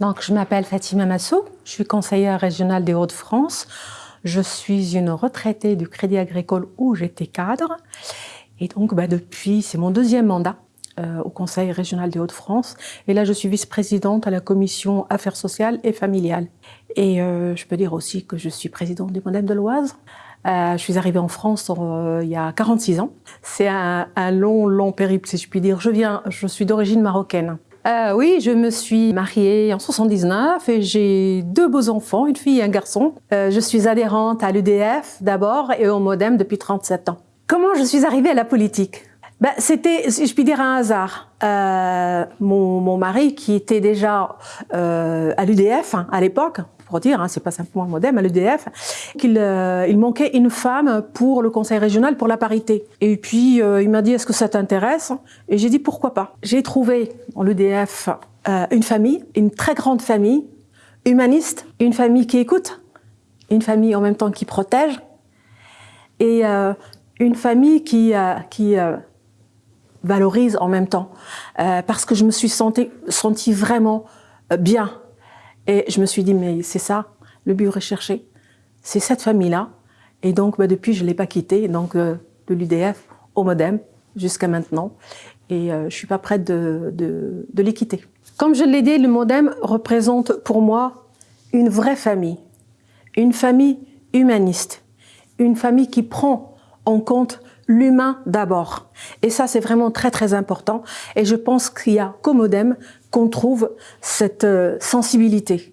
Donc, je m'appelle Fatima Massou, je suis conseillère régionale des Hauts-de-France. Je suis une retraitée du Crédit Agricole où j'étais cadre. Et donc, bah, depuis, c'est mon deuxième mandat euh, au Conseil régional des Hauts-de-France. Et là, je suis vice-présidente à la commission Affaires sociales et familiales. Et euh, je peux dire aussi que je suis présidente du Modem de l'Oise. Euh, je suis arrivée en France il y a 46 ans. C'est un, un long, long périple, si je puis dire. Je viens, je suis d'origine marocaine. Euh, oui, je me suis mariée en 79 et j'ai deux beaux enfants, une fille et un garçon. Euh, je suis adhérente à l'UDF d'abord et au Modem depuis 37 ans. Comment je suis arrivée à la politique? Ben, C'était, je puis dire, un hasard. Euh, mon, mon, mari, qui était déjà euh, à l'UDF hein, à l'époque, pour dire, hein, c'est pas simplement le modem, à l'EDF, qu'il euh, il manquait une femme pour le conseil régional pour la parité. Et puis euh, il m'a dit est-ce que ça t'intéresse? Et j'ai dit pourquoi pas? J'ai trouvé dans l'EDF euh, une famille, une très grande famille, humaniste, une famille qui écoute, une famille en même temps qui protège, et euh, une famille qui, qui valorise en même temps, parce que je me suis sentie, sentie vraiment bien et je me suis dit, mais c'est ça, le but recherché, c'est cette famille-là. Et donc, bah, depuis, je ne l'ai pas quitté, donc euh, de l'UDF au Modem jusqu'à maintenant. Et euh, je ne suis pas prête de, de, de les quitter. Comme je l'ai dit, le Modem représente pour moi une vraie famille, une famille humaniste, une famille qui prend en compte l'humain d'abord. Et ça, c'est vraiment très très important. Et je pense qu'il y a qu'au Modem qu'on trouve cette euh, sensibilité.